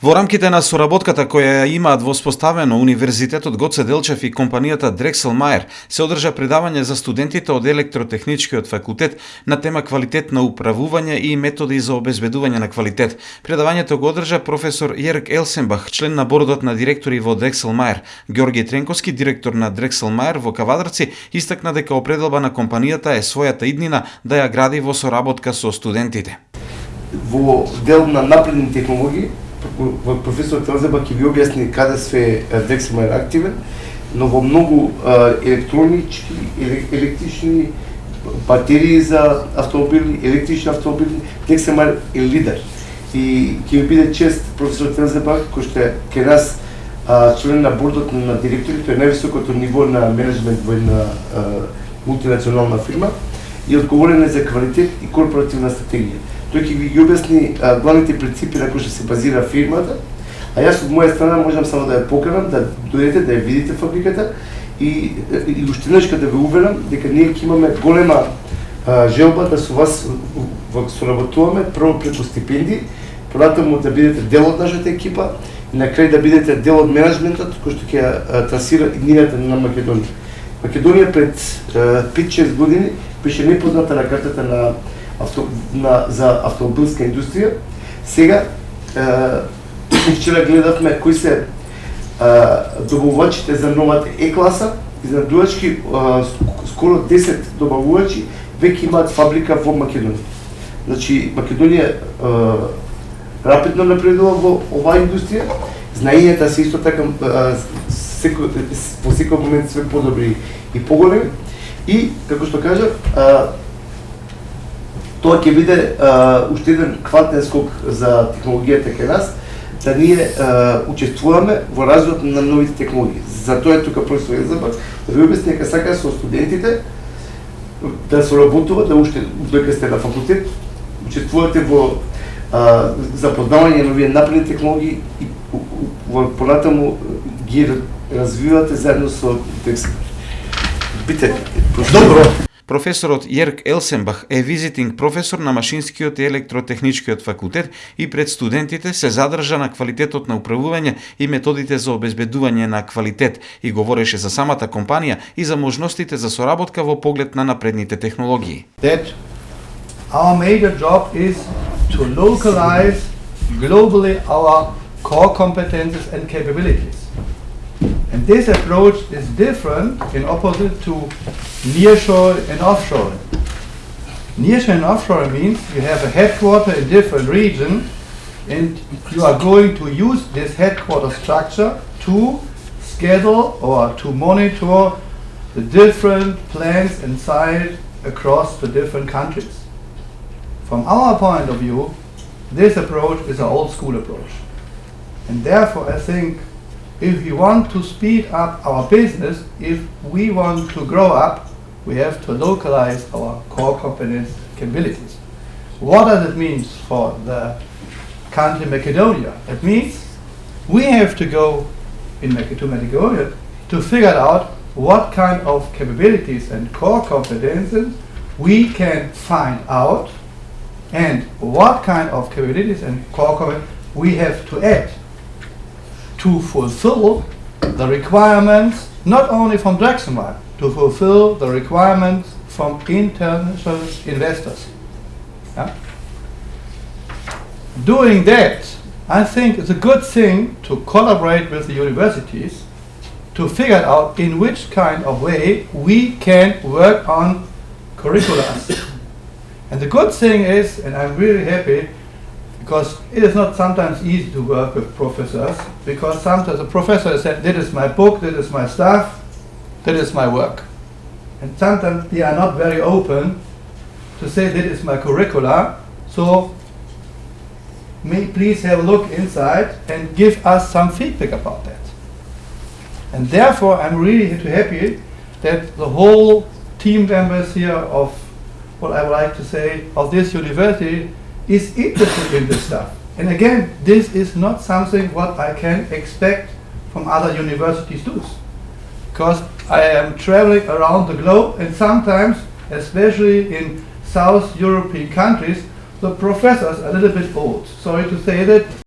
Во рамките на соработката која ја имаат воспоставено Универзитетот Гоце Делчев и компанијата Drexel Mayer, се одржа предавање за студентите од електротехничкиот факултет на тема квалитет на управување и методи за обезбедување на квалитет. Предавањето го одржа професор Јерк Елсенбах, член на бордот на директори во Drexel Mayer. Ѓорги Тренковски, директор на Drexel Mayer во Кавадарци, истакна дека определба на компанијата е својата иднина да ја гради во соработка со студентите. Во дел на напредни технологии професор Телзеба ќе ви објасни каде све Дексима е активен, но во многу електронички, електрични батерии за автомобили, електрични автомобили, Дексима е лидер. И ќе ви биде чест професор Телзеба, кој што е ке нас член на бордот на директори, тој е највисокото ниво на менеджмент во една мултинационална фирма и одговорен е за квалитет и корпоративна стратегија тој ќе ви ги обясни главните принципи на кои што се базира фирмата, а јас од моја страна можам само да ја поканам, да дојдете, да ја видите фабриката и, и уште еднаш да ве уверам дека ние ќе имаме голема а, желба да со вас соработуваме прво преку стипендии, понатаму да бидете дел од нашата екипа и на крај да бидете дел од менеджментот кој што ќе трасира иднината на Македонија. Македонија пред 5-6 години беше непозната на картата на авто, на, за автомобилска индустрија. Сега, е, вчера гледавме кои се добавувачите за новата Е-класа, изнадувачки, скоро 10 добавувачи веќе имаат фабрика во Македонија. Значи, Македонија е, рапидно напредува во оваа индустрија, знаењата се исто така секој, во секој момент све подобри и поголеми. И, како што кажа, тоа ќе биде уште еден квантен скок за технологијата кај нас, да ние а, учествуваме во развојот на новите технологии. Затоа е тука професор Елзабак, да ви обясни дека сака со студентите да се работува, да уште додека сте на факултет, учествувате во а, запознавање на овие напредни технологии и во понатаму ги развивате заедно со текст. Бите, Добро. Професорот Јерк Елсенбах е визитинг професор на Машинскиот и Електротехничкиот факултет и пред студентите се задржа на квалитетот на управување и методите за обезбедување на квалитет и говореше за самата компанија и за можностите за соработка во поглед на напредните технологии. That our major job is to localize globally our core competences and capabilities. And this approach is different in opposite to nearshore and offshore. Nearshore and offshore means you have a headquarter in different region and you are going to use this headquarter structure to schedule or to monitor the different plants and sites across the different countries. From our point of view, this approach is an old school approach. And therefore I think if we want to speed up our business, if we want to grow up, we have to localize our core competence capabilities. What does it mean for the country Macedonia? It means we have to go in to Macedonia to figure out what kind of capabilities and core competences we can find out and what kind of capabilities and core competences we have to add to fulfill the requirements not only from Draxonwire, to fulfill the requirements from international investors. Yeah? Doing that, I think it's a good thing to collaborate with the universities to figure out in which kind of way we can work on curricula. and the good thing is, and I'm really happy, because it is not sometimes easy to work with professors because sometimes a professor said, this is my book, this is my stuff, this is my work. And sometimes they are not very open to say that is my curricula, so may please have a look inside and give us some feedback about that. And therefore I'm really happy that the whole team members here of what I would like to say of this university is interested in this stuff. And again, this is not something what I can expect from other universities too. Because I am traveling around the globe and sometimes, especially in South European countries, the professors are a little bit old. Sorry to say that,